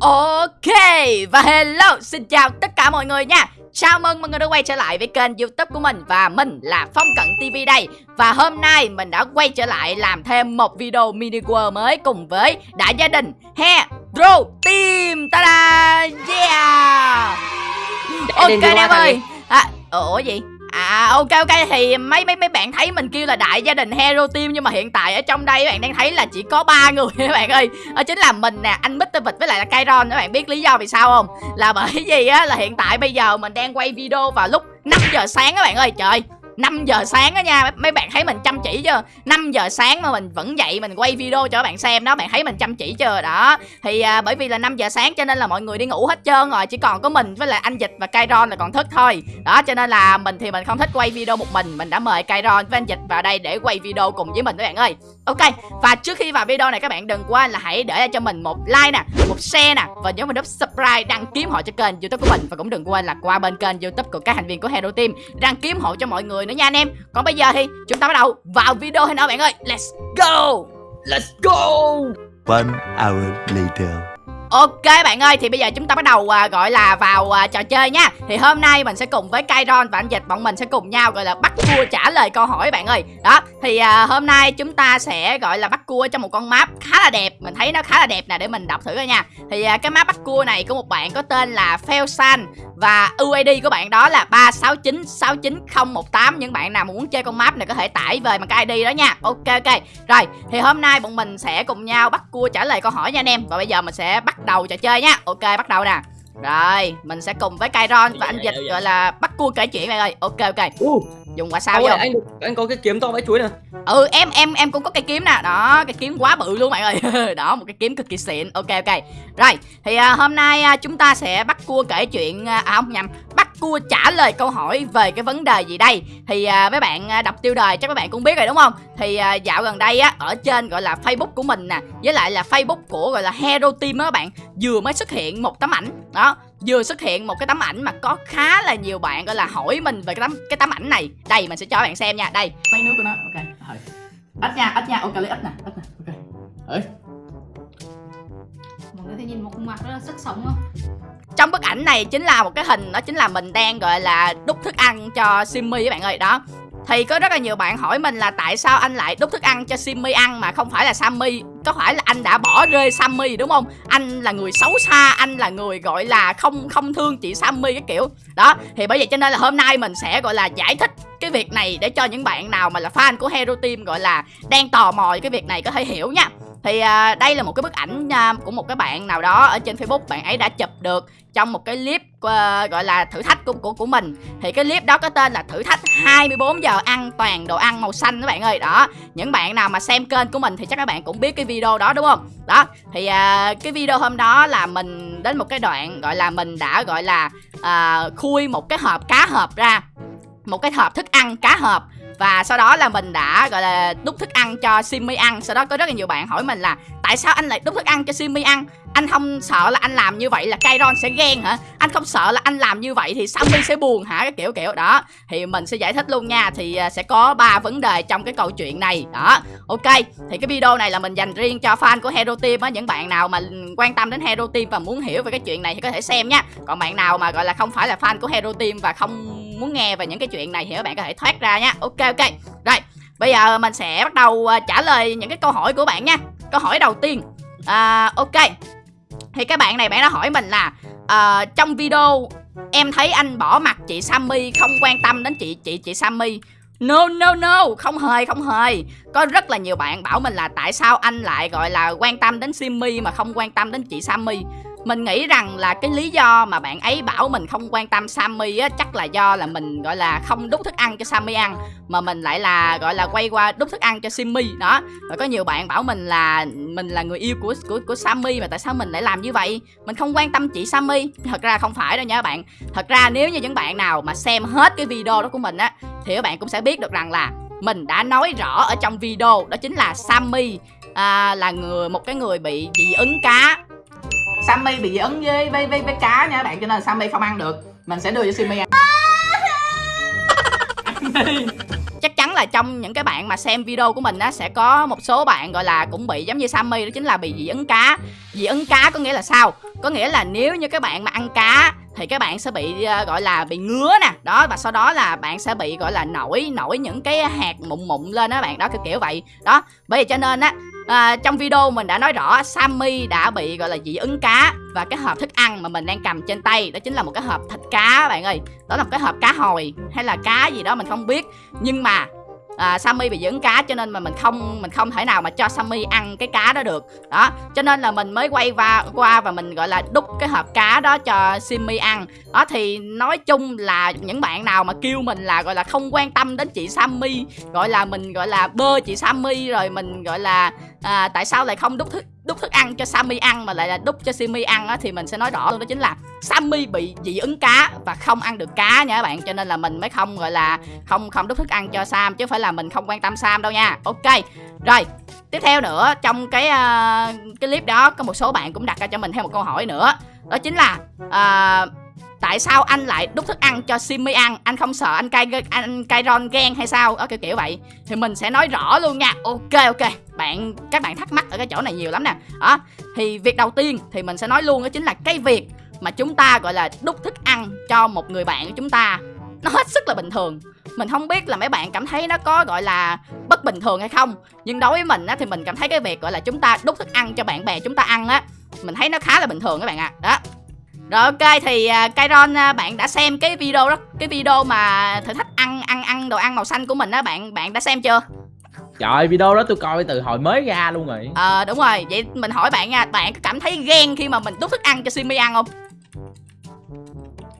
Ok và hello xin chào tất cả mọi người nha. Chào mừng mọi người đã quay trở lại với kênh youtube của mình Và mình là Phong Cận TV đây. Và hôm nay mình đã quay trở lại làm thêm một video mini world mới Cùng với đại gia đình Hero Team Ta-da! Yeah! Ok em ơi. à, Ủa gì À ok ok thì mấy mấy mấy bạn thấy mình kêu là đại gia đình hero team nhưng mà hiện tại ở trong đây các bạn đang thấy là chỉ có ba người các bạn ơi. Đó chính là mình nè, anh Mr Vịt với lại là Kairon các bạn biết lý do vì sao không? Là bởi vì á là hiện tại bây giờ mình đang quay video vào lúc 5 giờ sáng các bạn ơi. Trời 5 giờ sáng đó nha Mấy bạn thấy mình chăm chỉ chưa? 5 giờ sáng mà mình vẫn dậy Mình quay video cho các bạn xem đó Bạn thấy mình chăm chỉ chưa? Đó Thì à, bởi vì là 5 giờ sáng cho nên là mọi người đi ngủ hết trơn rồi Chỉ còn có mình với lại anh Dịch và Kairon là còn thức thôi. Đó cho nên là mình thì mình không thích quay video một mình Mình đã mời Kairon với anh Dịch vào đây để quay video cùng với mình các bạn ơi. Ok và trước khi vào video này các bạn đừng quên là hãy để cho mình một like nè Một share nè Và nhớ mình nút subscribe đăng ký họ cho kênh youtube của mình. Và cũng đừng quên là qua bên kênh youtube của các thành viên của Hero Team Đăng ký hộ cho mọi người nữa nha anh em. Còn bây giờ thì chúng ta bắt đầu vào video hay nào bạn ơi? Let's go! Let's go! One hour later. Ok bạn ơi thì bây giờ chúng ta bắt đầu à, gọi là vào à, trò chơi nha. Thì hôm nay mình sẽ cùng với Kairon và anh Dịch bọn mình sẽ cùng nhau gọi là bắt cua trả lời câu hỏi bạn ơi. Đó thì à, hôm nay chúng ta sẽ gọi là bắt cua trong một con map khá là đẹp. Mình thấy nó khá là đẹp nè để mình đọc thử coi nha. Thì à, cái map bắt cua này của một bạn có tên là Felsan Và UID của bạn đó là 36969018 Những bạn nào muốn chơi con map này có thể tải về bằng cái ID đó nha. Ok ok. Rồi thì hôm nay bọn mình sẽ cùng nhau bắt cua trả lời câu hỏi nha anh em. Và bây giờ mình sẽ bắt đầu trò chơi nha Ok bắt đầu nè rồi, mình sẽ cùng với Kairon và anh Dịch gọi là bắt cua kể chuyện bạn ơi. Ok ok. Uh, Dùng quả sao vô. anh anh có cái kiếm to vãi chuối nè. Ừ, em em em cũng có cây kiếm nè. Đó, cái kiếm quá bự luôn bạn ơi. Đó, một cái kiếm cực kỳ xịn. Ok ok. Rồi, thì à, hôm nay à, chúng ta sẽ bắt cua kể chuyện à, à không nhầm, bắt cua trả lời câu hỏi về cái vấn đề gì đây. Thì à, mấy bạn à, đọc tiêu đề chắc các bạn cũng biết rồi đúng không? Thì à, dạo gần đây á ở trên gọi là Facebook của mình nè, với lại là Facebook của gọi là Hero Team á các bạn, vừa mới xuất hiện một tấm ảnh. Đó, vừa xuất hiện một cái tấm ảnh mà có khá là nhiều bạn gọi là hỏi mình về cái tấm cái tấm ảnh này đây mình sẽ cho bạn xem nha đây mấy nước của nó ok rồi ít nha ít nha ok lấy ít nè ít nè ok Ơi. mọi người thấy nhìn một khuôn mặt rất là sức sống không trong bức ảnh này chính là một cái hình đó chính là mình đang gọi là đút thức ăn cho Simmy các bạn ơi đó. Thì có rất là nhiều bạn hỏi mình là tại sao anh lại đút thức ăn cho Simmy ăn mà không phải là Sammy Có phải là anh đã bỏ rơi Sammy đúng không? Anh là người xấu xa, anh là người gọi là không không thương chị Sammy cái kiểu. Đó, thì bởi vậy cho nên là hôm nay mình sẽ gọi là giải thích cái việc này để cho những bạn nào mà là fan của Hero Team gọi là đang tò mò cái việc này có thể hiểu nha thì à, đây là một cái bức ảnh à, của một cái bạn nào đó ở trên Facebook bạn ấy đã chụp được trong một cái clip à, gọi là thử thách của, của của mình. Thì cái clip đó có tên là thử thách 24 giờ ăn toàn đồ ăn màu xanh các bạn ơi. Đó những bạn nào mà xem kênh của mình thì chắc các bạn cũng biết cái video đó đúng không? Đó thì à, cái video hôm đó là mình đến một cái đoạn gọi là mình đã gọi là à, khui một cái hộp cá hộp ra một cái hộp thức ăn cá hộp và sau đó là mình đã, gọi là đút thức ăn cho Simmy ăn. Sau đó có rất là nhiều bạn hỏi mình là, Tại sao anh lại đút thức ăn cho Simmy ăn? Anh không sợ là anh làm như vậy là Kairon sẽ ghen hả? Anh không sợ là anh làm như vậy thì Sammy sẽ buồn hả? Cái kiểu kiểu, đó. Thì mình sẽ giải thích luôn nha. Thì à, sẽ có ba vấn đề trong cái câu chuyện này. Đó. Ok. Thì cái video này là mình dành riêng cho fan của Hero Team á. Những bạn nào mà quan tâm đến Hero Team và muốn hiểu về cái chuyện này thì có thể xem nha. Còn bạn nào mà, gọi là, không phải là fan của Hero Team và không muốn nghe về những cái chuyện này thì các bạn có thể thoát ra nha. Ok ok. Rồi bây giờ mình sẽ bắt đầu à, trả lời những cái câu hỏi của bạn nha. Câu hỏi đầu tiên. À, ok. Thì các bạn này bạn đã hỏi mình là à, trong video em thấy anh bỏ mặt chị Sammy không quan tâm đến chị chị chị Sammy. No no no, không hề không hề. Có rất là nhiều bạn bảo mình là tại sao anh lại gọi là quan tâm đến Simmy mà không quan tâm đến chị Sammy mình nghĩ rằng là cái lý do mà bạn ấy bảo mình không quan tâm Sammy á chắc là do là mình gọi là không đút thức ăn cho Sammy ăn mà mình lại là gọi là quay qua đút thức ăn cho Simmy đó. Và có nhiều bạn bảo mình là mình là người yêu của của của Sammy mà tại sao mình lại làm như vậy? Mình không quan tâm chị Sammy. Thật ra không phải đâu nha các bạn. Thật ra nếu như những bạn nào mà xem hết cái video đó của mình á thì các bạn cũng sẽ biết được rằng là mình đã nói rõ ở trong video đó chính là Sammy à, là người một cái người bị dị ứng cá Sammy bị dị ứng với với với, với cá nha các bạn cho nên là Sammy không ăn được. Mình sẽ đưa cho Simmy ăn. Chắc chắn là trong những cái bạn mà xem video của mình á sẽ có một số bạn gọi là cũng bị giống như Sammy đó chính là bị dị ứng cá. Dị ứng cá có nghĩa là sao? Có nghĩa là nếu như các bạn mà ăn cá thì các bạn sẽ bị uh, gọi là bị ngứa nè. Đó và sau đó là bạn sẽ bị gọi là nổi nổi những cái hạt mụn mụn lên đó bạn đó kiểu kiểu vậy. Đó bởi vậy cho nên á à, trong video mình đã nói rõ Sammy đã bị gọi là dị ứng cá và cái hộp thức ăn mà mình đang cầm trên tay đó chính là một cái hộp thịt cá bạn ơi. Đó là một cái hộp cá hồi hay là cá gì đó mình không biết. Nhưng mà à, Sammy bị dưỡng cá cho nên mà mình không mình không thể nào mà cho Sammy ăn cái cá đó được. Đó cho nên là mình mới quay qua qua và mình gọi là đút cái hộp cá đó cho Simmy ăn. Đó thì nói chung là những bạn nào mà kêu mình là gọi là không quan tâm đến chị Sammy gọi là mình gọi là bơ chị Sammy rồi mình gọi là à, tại sao lại không đút thức đút thức ăn cho Sammy ăn mà lại là đút cho Simmy ăn á thì mình sẽ nói rõ luôn đó chính là Sammy bị dị ứng cá và không ăn được cá nha các bạn. Cho nên là mình mới không gọi là không không đút thức ăn cho Sam chứ phải là mình không quan tâm Sam đâu nha. Ok rồi tiếp theo nữa trong cái uh, cái clip đó có một số bạn cũng đặt ra cho mình thêm một câu hỏi nữa. Đó chính là uh, tại sao anh lại đút thức ăn cho Simmy ăn anh không sợ anh cay anh cay ron ghen hay sao? Ở kiểu kiểu vậy. Thì mình sẽ nói rõ luôn nha. Ok ok. Bạn, các bạn thắc mắc ở cái chỗ này nhiều lắm nè. Đó thì việc đầu tiên thì mình sẽ nói luôn đó chính là cái việc mà chúng ta, gọi là đút thức ăn cho một người bạn của chúng ta, nó hết sức là bình thường. Mình không biết là mấy bạn cảm thấy nó có, gọi là, bất bình thường hay không. Nhưng đối với mình á, thì mình cảm thấy cái việc, gọi là, chúng ta đút thức ăn cho bạn bè chúng ta ăn á, mình thấy nó khá là bình thường các bạn ạ. À. đó rồi ok thì uh, Kairon uh, bạn đã xem cái video đó cái video mà thử thách ăn ăn ăn đồ ăn màu xanh của mình á bạn bạn đã xem chưa? Trời video đó tôi coi từ hồi mới ra luôn rồi. Ờ à, đúng rồi Vậy mình hỏi bạn nha Bạn có cảm thấy ghen khi mà mình đút thức ăn cho Simi ăn không?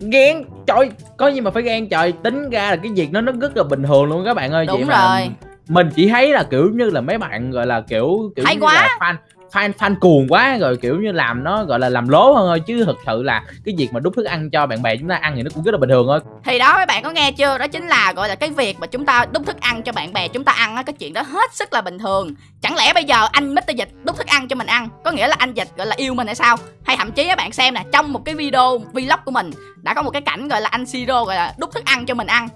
Ghen? Trời Có gì mà phải ghen trời Tính ra là cái việc nó nó rất là bình thường luôn các bạn ơi. Đúng Vậy rồi. mà Mình chỉ thấy là kiểu như là mấy bạn gọi là kiểu kiểu Hay như quá. là fan fan fan cuồng quá, rồi kiểu như làm nó, gọi là làm lố hơn thôi. Chứ thực sự là cái việc mà đút thức ăn cho bạn bè chúng ta ăn thì nó cũng rất là bình thường thôi. Thì đó, mấy bạn có nghe chưa? Đó chính là, gọi là, cái việc mà chúng ta đút thức ăn cho bạn bè chúng ta ăn á, cái chuyện đó hết sức là bình thường. Chẳng lẽ bây giờ anh Mr Dịch đút thức ăn cho mình ăn? Có nghĩa là anh Dịch, gọi là, yêu mình hay sao? Hay thậm chí các bạn xem nè, trong một cái video vlog của mình, đã có một cái cảnh, gọi là, anh Siro, gọi là, đút thức ăn cho mình ăn.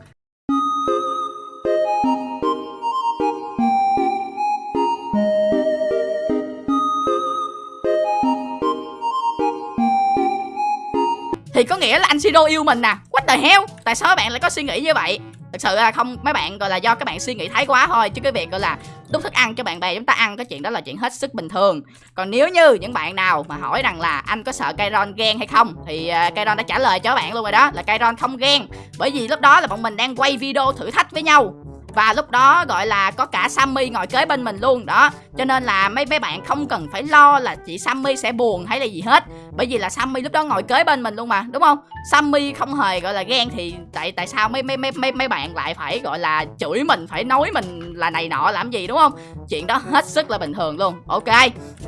Thì có nghĩa là anh Siro yêu mình nè. What the hell? Tại sao các bạn lại có suy nghĩ như vậy? Thật sự là không mấy bạn gọi là do các bạn suy nghĩ thái quá thôi. Chứ cái việc gọi là đút thức ăn cho bạn bè chúng ta ăn cái chuyện đó là chuyện hết sức bình thường. Còn nếu như những bạn nào mà hỏi rằng là anh có sợ Kairon ghen hay không thì uh, Kairon đã trả lời cho các bạn luôn rồi đó là Kairon không ghen. Bởi vì lúc đó là bọn mình đang quay video thử thách với nhau và lúc đó gọi là có cả Sammy ngồi kế bên mình luôn đó. Cho nên là mấy mấy bạn không cần phải lo là chị Sammy sẽ buồn hay là gì hết. Bởi vì là Sammy lúc đó ngồi kế bên mình luôn mà đúng không? Sammy không hề gọi là ghen thì tại tại sao mấy mấy mấy mấy mấy bạn lại phải gọi là chửi mình phải nói mình là này nọ làm gì đúng không? Chuyện đó hết sức là bình thường luôn. Ok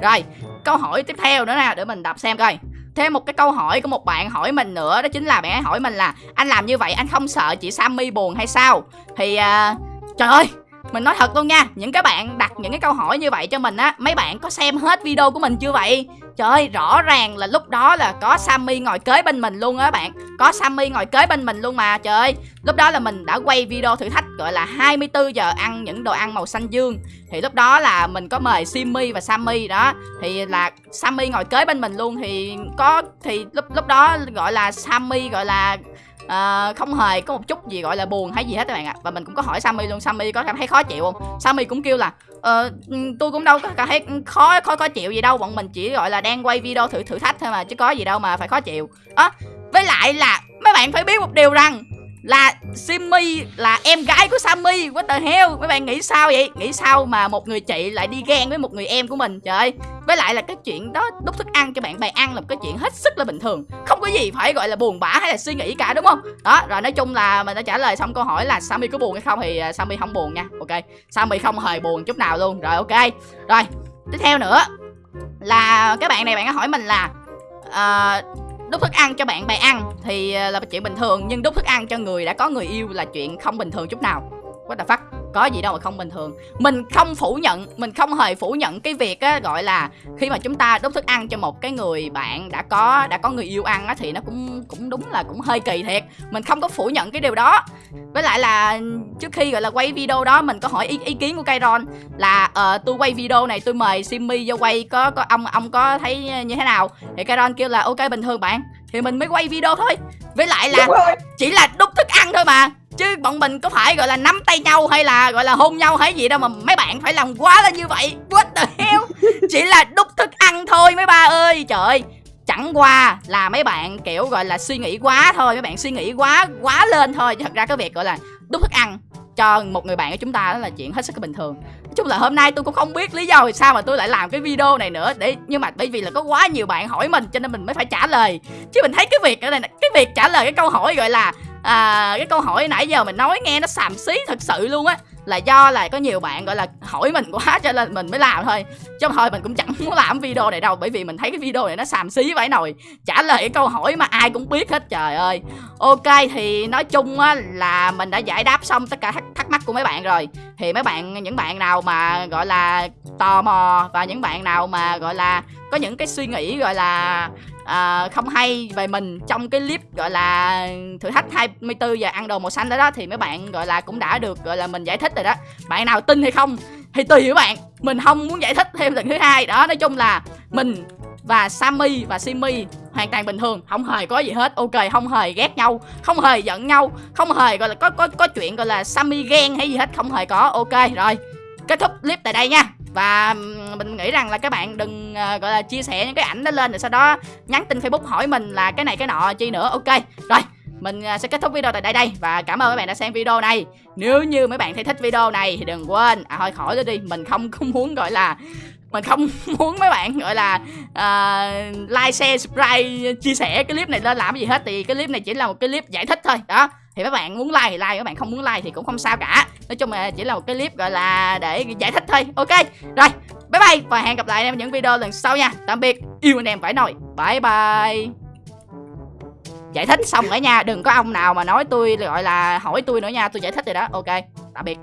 rồi câu hỏi tiếp theo nữa nè để mình đọc xem coi. Thêm một cái câu hỏi của một bạn hỏi mình nữa đó chính là bạn ấy hỏi mình là anh làm như vậy anh không sợ chị Sammy buồn hay sao? Thì uh, Trời ơi, mình nói thật luôn nha, Những cái bạn đặt những cái câu hỏi như vậy cho mình á, Mấy bạn có xem hết video của mình chưa vậy? Trời ơi, rõ ràng là lúc đó là có Sammy ngồi kế bên mình luôn á bạn. Có Sammy ngồi kế bên mình luôn mà, Trời ơi. Lúc đó là mình đã quay video thử thách, gọi là 24 giờ ăn những đồ ăn màu xanh dương. Thì lúc đó là mình có mời Simmy và Sammy đó. Thì là Sammy ngồi kế bên mình luôn, Thì có, thì lúc lúc đó gọi là Sammy gọi là à, không hề có một chút gì gọi là buồn hay gì hết các bạn ạ. Và mình cũng có hỏi Sammy luôn Sammy có cảm thấy khó chịu không? Sammy cũng kêu là ờ, ừ, tôi cũng đâu có cảm thấy khó khó khó chịu gì đâu bọn mình chỉ gọi là đang quay video thử thử thách thôi mà chứ có gì đâu mà phải khó chịu. À, với lại là mấy bạn phải biết một điều rằng là Simmy là em gái của Sammy. What the hell? Mấy bạn nghĩ sao vậy? Nghĩ sao mà một người chị lại đi ghen với một người em của mình? Trời ơi. Với lại là cái chuyện đó đút thức ăn cho bạn bè ăn là một cái chuyện hết sức là bình thường. Không có gì phải gọi là buồn bã hay là suy nghĩ cả đúng không? Đó rồi nói chung là mình đã trả lời xong câu hỏi là Sammy có buồn hay không Thì à, Sammy không buồn nha. Ok. Sammy không hề buồn chút nào luôn. Rồi ok. Rồi tiếp theo nữa Là các bạn này bạn có hỏi mình là uh, đút thức ăn cho bạn bè ăn thì ờ, là chuyện bình thường, nhưng đút thức ăn cho người đã có người yêu là chuyện không bình thường chút nào. What the fuck? Có gì đâu mà không bình thường. Mình không phủ nhận mình không hề phủ nhận cái việc á gọi là khi mà chúng ta đút thức ăn cho một cái người bạn đã có đã có người yêu ăn á thì nó cũng cũng đúng là cũng hơi kỳ thiệt. Mình không có phủ nhận cái điều đó. Với lại là trước khi gọi là quay video đó mình có hỏi ý, ý kiến của Kairon là ờ tôi quay video này tôi mời Simmy vô quay có có ông ông có thấy như thế nào? Thì Kairon kêu là ok bình thường bạn. Thì mình mới quay video thôi. Với lại là chỉ là đút thức ăn thôi mà chứ bọn mình có phải gọi là nắm tay nhau hay là gọi là hôn nhau hay gì đâu mà mấy bạn phải làm quá lên như vậy. What the hell? Chỉ là đút thức ăn thôi mấy ba ơi. Trời ơi chẳng qua là mấy bạn kiểu gọi là suy nghĩ quá thôi mấy bạn suy nghĩ quá quá lên thôi. Thật ra cái việc gọi là đút thức ăn cho một người bạn của chúng ta đó là chuyện hết sức bình thường. Nói chung là hôm nay tôi cũng không biết lý do vì sao mà tôi lại làm cái video này nữa. Để nhưng mà bởi vì là có quá nhiều bạn hỏi mình cho nên mình mới phải trả lời. Chứ mình thấy cái việc ở đây cái việc trả lời cái câu hỏi gọi là à, cái câu hỏi nãy giờ mình nói nghe nó xàm xí thật sự luôn á. Là do là có nhiều bạn gọi là hỏi mình quá cho nên mình mới làm thôi. Chứ thôi mình cũng chẳng muốn làm video này đâu bởi vì mình thấy cái video này nó xàm xí vãi nồi. Trả lời cái câu hỏi mà ai cũng biết hết trời ơi. Ok thì nói chung á là mình đã giải đáp xong tất cả thắc, thắc mắc của mấy bạn rồi thì mấy bạn những bạn nào mà gọi là tò mò và những bạn nào mà gọi là có những cái suy nghĩ gọi là uh, không hay về mình trong cái clip gọi là thử thách 24 giờ ăn đồ màu xanh đó đó thì mấy bạn gọi là cũng đã được gọi là mình giải thích rồi đó. Bạn nào tin hay không thì tùy các bạn. Mình không muốn giải thích thêm lần thứ hai. Đó nói chung là mình và Sammy và Simi hoàn toàn bình thường không hề có gì hết. Ok không hề ghét nhau không hề giận nhau không hề gọi là có có có chuyện gọi là Sammy ghen hay gì hết không hề có. Ok rồi kết thúc clip tại đây nha. Và mình nghĩ rằng là các bạn đừng uh, gọi là chia sẻ những cái ảnh đó lên rồi sau đó nhắn tin facebook hỏi mình là cái này cái nọ chi nữa. Ok rồi mình ờ, sẽ kết thúc video tại đây đây. Và cảm ơn các bạn đã xem video này. Nếu như mấy bạn thấy thích video này thì đừng quên à thôi khỏi đó đi. Mình không có muốn gọi là mình không muốn mấy bạn gọi là uh, like share subscribe chia sẻ cái clip này lên làm cái gì hết. Thì cái clip này chỉ là một cái clip giải thích thôi. Đó thì các bạn muốn like thì like các bạn không muốn like thì cũng không sao cả. Nói chung là chỉ là một cái clip gọi là để giải thích thôi. Ok rồi bye bye và hẹn gặp lại anh em những video lần sau nha. Tạm biệt yêu anh em phải nồi. Bye bye. Giải thích xong rồi nha đừng có ông nào mà nói tôi gọi là hỏi tôi nữa nha. Tôi giải thích rồi đó. Ok tạm biệt.